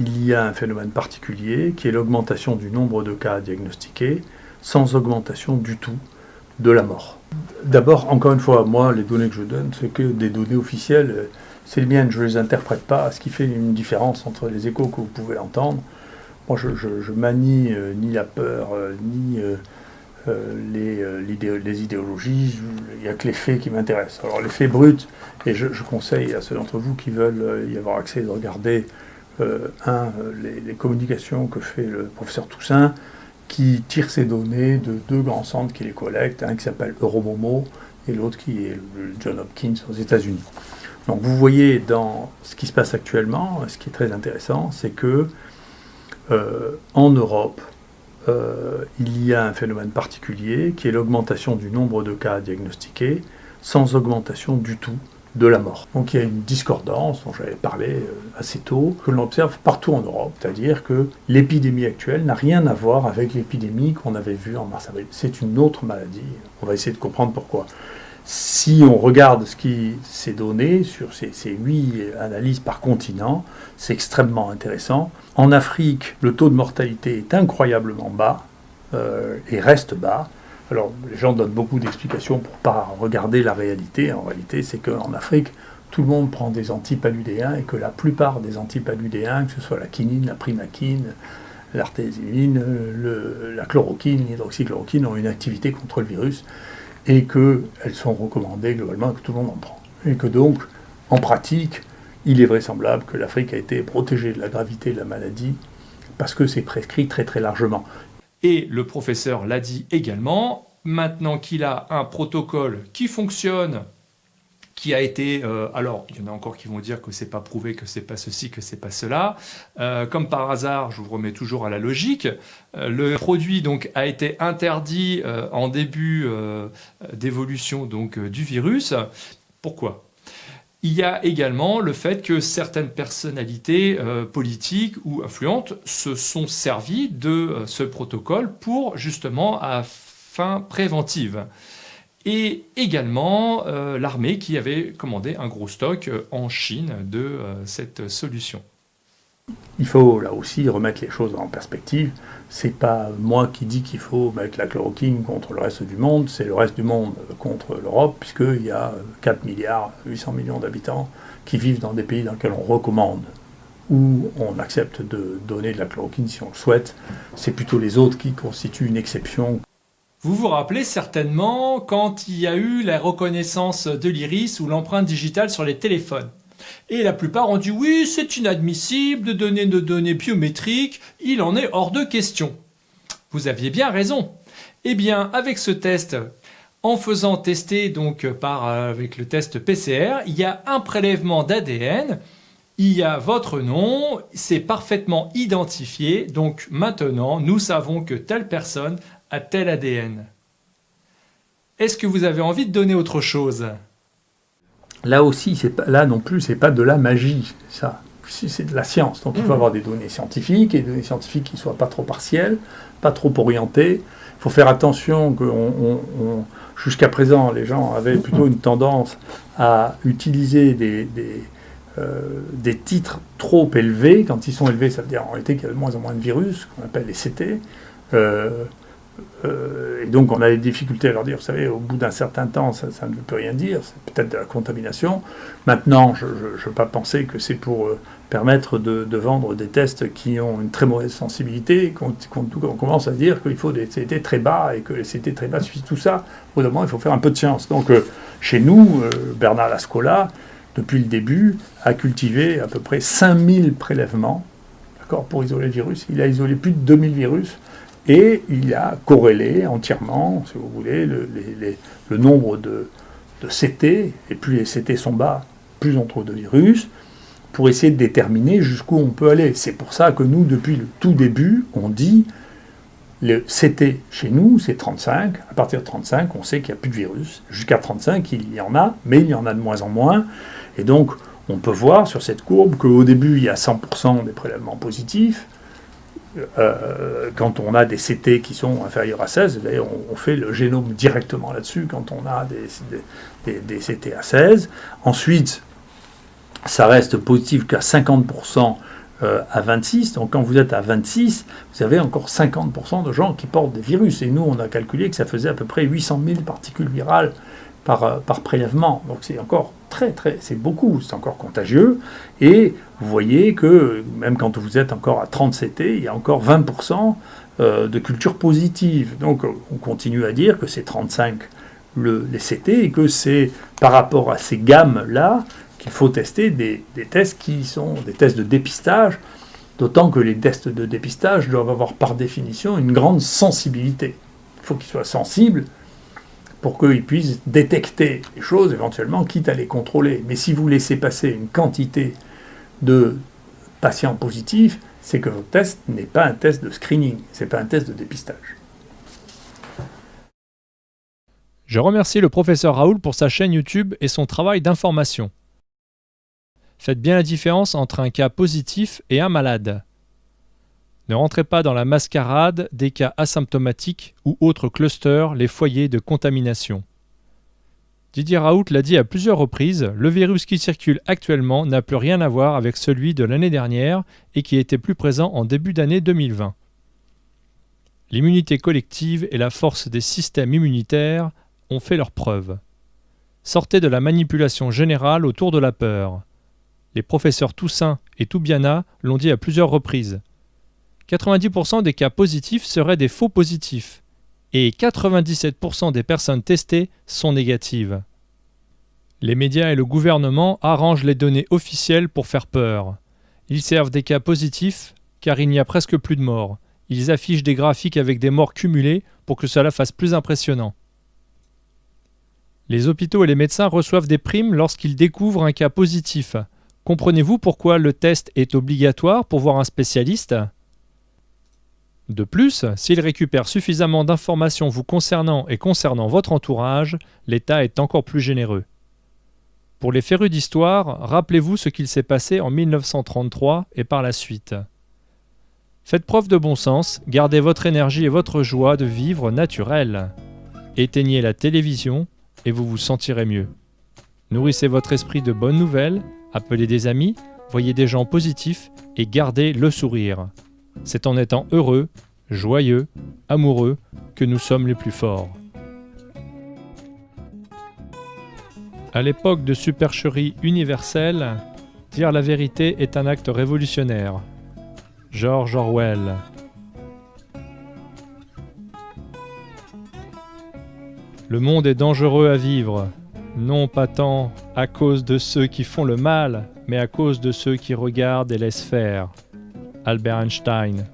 il y a un phénomène particulier qui est l'augmentation du nombre de cas diagnostiqués sans augmentation du tout de la mort. D'abord, encore une fois, moi, les données que je donne, c'est que des données officielles, c'est les miennes, je ne les interprète pas, ce qui fait une différence entre les échos que vous pouvez entendre. Moi, je, je, manie euh, ni la peur, euh, ni euh, les, les, idéologies, il n'y a que les faits qui m'intéressent. Alors, les faits bruts, et je, conseille à ceux d'entre vous qui veulent y avoir accès de regarder, un, les, les, communications que fait le professeur Toussaint, qui tire ces données de deux grands centres qui les collectent, un qui s'appelle Euromomo et l'autre qui est John Hopkins aux États-Unis. Donc vous voyez dans ce qui se passe actuellement, ce qui est très intéressant, c'est que euh, en Europe, euh, il y a un phénomène particulier qui est l'augmentation du nombre de cas diagnostiqués sans augmentation du tout de la mort. Donc il y a une discordance dont j'avais parlé euh, assez tôt, que l'on observe partout en Europe, c'est-à-dire que l'épidémie actuelle n'a rien à voir avec l'épidémie qu'on avait vue en mars-avril. C'est une autre maladie, on va essayer de comprendre pourquoi. Si on regarde ce qui s'est donné sur ces, huit analyses par continent, c'est extrêmement intéressant. En Afrique, le taux de mortalité est incroyablement bas euh, et reste bas. Alors, les gens donnent beaucoup d'explications pour ne pas regarder la réalité. En réalité, c'est qu'en Afrique, tout le monde prend des antipaludéens et que la plupart des antipaludéens, que ce soit la quinine, la primaquine, l'artésimine, la chloroquine, l'hydroxychloroquine, ont une activité contre le virus et qu'elles sont recommandées globalement que tout le monde en prend. Et que donc, en pratique, il est vraisemblable que l'Afrique a été protégée de la gravité de la maladie parce que c'est prescrit très très largement. Et le professeur l'a dit également, maintenant qu'il a un protocole qui fonctionne, qui a été, euh, alors il y en a encore qui vont dire que c'est pas prouvé, que c'est pas ceci, que c'est pas cela. Euh, comme par hasard, je vous remets toujours à la logique. Euh, le produit donc a été interdit en début d'évolution donc du virus. Pourquoi? Il y a également le fait que certaines personnalités euh, politiques ou influentes se sont servies de euh, ce protocole pour justement à fin préventive. Et également euh, l'armée qui avait commandé un gros stock en Chine de cette solution. Il faut là aussi remettre les choses en perspective. C'est pas moi qui dis qu'il faut mettre la chloroquine contre le reste du monde, c'est le reste du monde contre l'Europe, puisqu'il y a 4 milliards 800 millions d'habitants qui vivent dans des pays dans lesquels on recommande ou on accepte de donner de la chloroquine si on le souhaite. C'est plutôt les autres qui constituent une exception. Vous vous rappelez certainement quand il y a eu la reconnaissance de l'iris ou l'empreinte digitale sur les téléphones. Et la plupart ont dit oui, c'est inadmissible de donner nos données biométriques, il en est hors de question. Vous aviez bien raison. Eh bien, avec ce test, en faisant tester donc par avec le test PCR, il y a un prélèvement d'ADN, il y a votre nom, c'est parfaitement identifié, donc maintenant nous savons que telle personne a tel ADN. Est-ce que vous avez envie de donner autre chose? Là aussi, pas, là non plus, c'est pas de la magie, ça. C'est de la science. Donc il faut mmh. avoir des données scientifiques, et des données scientifiques qui ne soient pas trop partielles, pas trop orientées. Il faut faire attention que jusqu'à présent, les gens avaient plutôt une tendance à utiliser des, des, euh, des, titres trop élevés. Quand ils sont élevés, ça veut dire en réalité qu'il y a de moins en moins de virus, qu'on appelle les CT. Euh, euh, et donc on a des difficultés à leur dire, vous savez, au bout d'un certain temps, ça, ne veut plus rien dire, c'est peut-être de la contamination. Maintenant, je ne veux pas penser que c'est pour euh, permettre de, vendre des tests qui ont une très mauvaise sensibilité, qu'on commence à dire qu'il faut des CT très bas et que les CT très bas suffisent tout ça. Au il faut faire un peu de science. Donc euh, chez nous, Bernard Lascola, depuis le début, a cultivé à peu près 5000 prélèvements pour isoler le virus. Il a isolé plus de 2000 virus et il a corrélé entièrement, si vous voulez, le, nombre de, CT, et plus les CT sont bas, plus on trouve de virus, pour essayer de déterminer jusqu'où on peut aller. C'est pour ça que nous, depuis le tout début, on dit le CT chez nous, c'est 35. À partir de 35, on sait qu'il n'y a plus de virus. Jusqu'à 35, il y en a, mais il y en a de moins en moins. Et donc, on peut voir sur cette courbe qu'au début, il y a 100% des prélèvements positifs. Euh, quand on a des CT qui sont inférieurs à 16, d'ailleurs on, fait le génome directement là-dessus quand on a des, des, CT à 16. Ensuite, ça reste positif qu'à 50% euh, à 26. Donc quand vous êtes à 26, vous avez encore 50% de gens qui portent des virus. Et nous, on a calculé que ça faisait à peu près 800 000 particules virales par, euh, par prélèvement. Donc c'est encore très, très, c'est beaucoup, c'est encore contagieux. Et vous voyez que même quand vous êtes encore à 30 CT, il y a encore 20% euh, de culture positive. Donc on continue à dire que c'est 35 le, les CT et que c'est par rapport à ces gammes-là qu'il faut tester des, tests qui sont des tests de dépistage, d'autant que les tests de dépistage doivent avoir par définition une grande sensibilité. Il faut qu'ils soient sensibles pour qu'ils puissent détecter les choses éventuellement, quitte à les contrôler. Mais si vous laissez passer une quantité de patients positifs, c'est que votre test n'est pas un test de screening, ce n'est pas un test de dépistage. Je remercie le professeur Raoul pour sa chaîne YouTube et son travail d'information. Faites bien la différence entre un cas positif et un malade. Ne rentrez pas dans la mascarade des cas asymptomatiques ou autres clusters, les foyers de contamination. Didier Raoult l'a dit à plusieurs reprises, le virus qui circule actuellement n'a plus rien à voir avec celui de l'année dernière et qui était plus présent en début d'année 2020. L'immunité collective et la force des systèmes immunitaires ont fait leurs preuves. Sortez de la manipulation générale autour de la peur. Les professeurs Toussaint et Toubiana l'ont dit à plusieurs reprises. 90% des cas positifs seraient des faux positifs et 97% des personnes testées sont négatives. Les médias et le gouvernement arrangent les données officielles pour faire peur. Ils servent des cas positifs car il n'y a presque plus de morts. Ils affichent des graphiques avec des morts cumulées pour que cela fasse plus impressionnant. Les hôpitaux et les médecins reçoivent des primes lorsqu'ils découvrent un cas positif. Comprenez-vous pourquoi le test est obligatoire pour voir un spécialiste? De plus, s'il récupère suffisamment d'informations vous concernant et concernant votre entourage, l'État est encore plus généreux. Pour les férus d'histoire, rappelez-vous ce qu'il s'est passé en 1933 et par la suite. Faites preuve de bon sens, gardez votre énergie et votre joie de vivre naturelle. Éteignez la télévision et vous vous sentirez mieux. Nourrissez votre esprit de bonnes nouvelles Appelez des amis, voyez des gens positifs et gardez le sourire. C'est en étant heureux, joyeux, amoureux que nous sommes les plus forts. À l'époque de supercherie universelle, dire la vérité est un acte révolutionnaire. George Orwell. Le monde est dangereux à vivre, non pas tant à cause de ceux qui font le mal, mais à cause de ceux qui regardent et laissent faire. Albert Einstein